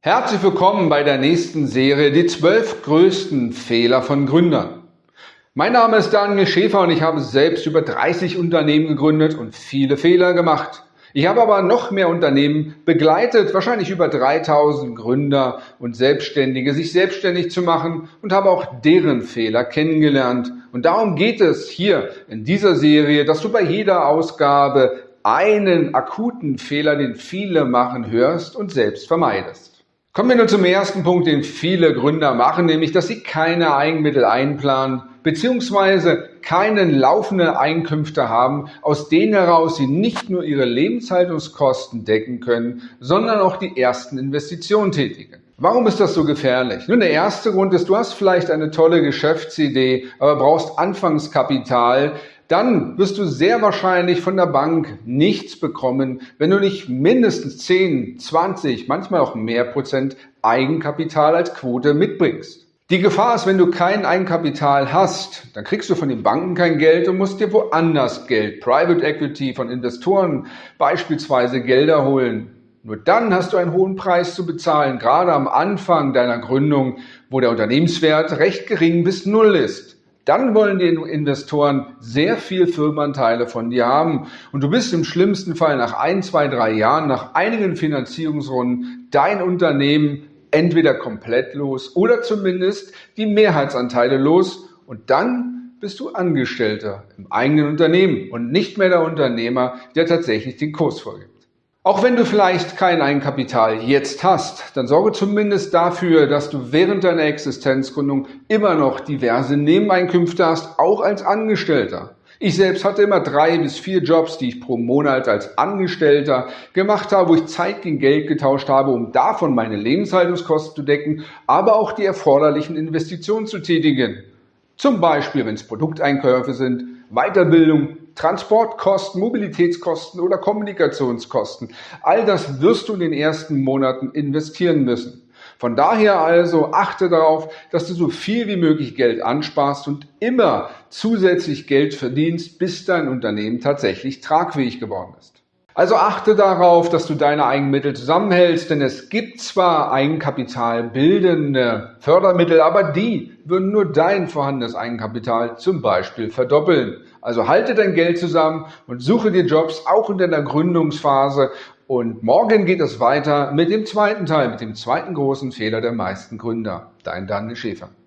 Herzlich willkommen bei der nächsten Serie Die zwölf größten Fehler von Gründern. Mein Name ist Daniel Schäfer und ich habe selbst über 30 Unternehmen gegründet und viele Fehler gemacht. Ich habe aber noch mehr Unternehmen begleitet, wahrscheinlich über 3000 Gründer und Selbstständige, sich selbstständig zu machen und habe auch deren Fehler kennengelernt. Und darum geht es hier in dieser Serie, dass du bei jeder Ausgabe einen akuten Fehler, den viele machen, hörst und selbst vermeidest. Kommen wir nun zum ersten Punkt, den viele Gründer machen, nämlich dass sie keine Eigenmittel einplanen beziehungsweise keine laufenden Einkünfte haben, aus denen heraus sie nicht nur ihre Lebenshaltungskosten decken können, sondern auch die ersten Investitionen tätigen. Warum ist das so gefährlich? Nun, der erste Grund ist, du hast vielleicht eine tolle Geschäftsidee, aber brauchst Anfangskapital, dann wirst du sehr wahrscheinlich von der Bank nichts bekommen, wenn du nicht mindestens 10, 20, manchmal auch mehr Prozent Eigenkapital als Quote mitbringst. Die Gefahr ist, wenn du kein Eigenkapital hast, dann kriegst du von den Banken kein Geld und musst dir woanders Geld, Private Equity von Investoren beispielsweise Gelder holen. Nur dann hast du einen hohen Preis zu bezahlen, gerade am Anfang deiner Gründung, wo der Unternehmenswert recht gering bis null ist dann wollen die Investoren sehr viel Firmenanteile von dir haben. Und du bist im schlimmsten Fall nach ein, zwei, drei Jahren, nach einigen Finanzierungsrunden, dein Unternehmen entweder komplett los oder zumindest die Mehrheitsanteile los. Und dann bist du Angestellter im eigenen Unternehmen und nicht mehr der Unternehmer, der tatsächlich den Kurs vorgibt. Auch wenn du vielleicht kein Eigenkapital jetzt hast, dann sorge zumindest dafür, dass du während deiner Existenzgründung immer noch diverse Nebeneinkünfte hast, auch als Angestellter. Ich selbst hatte immer drei bis vier Jobs, die ich pro Monat als Angestellter gemacht habe, wo ich Zeit gegen Geld getauscht habe, um davon meine Lebenshaltungskosten zu decken, aber auch die erforderlichen Investitionen zu tätigen. Zum Beispiel, wenn es Produkteinkäufe sind, Weiterbildung, Transportkosten, Mobilitätskosten oder Kommunikationskosten. All das wirst du in den ersten Monaten investieren müssen. Von daher also achte darauf, dass du so viel wie möglich Geld ansparst und immer zusätzlich Geld verdienst, bis dein Unternehmen tatsächlich tragfähig geworden ist. Also achte darauf, dass du deine Eigenmittel zusammenhältst, denn es gibt zwar Eigenkapital bildende Fördermittel, aber die würden nur dein vorhandenes Eigenkapital zum Beispiel verdoppeln. Also halte dein Geld zusammen und suche dir Jobs auch in deiner Gründungsphase. Und morgen geht es weiter mit dem zweiten Teil, mit dem zweiten großen Fehler der meisten Gründer. Dein Daniel Schäfer.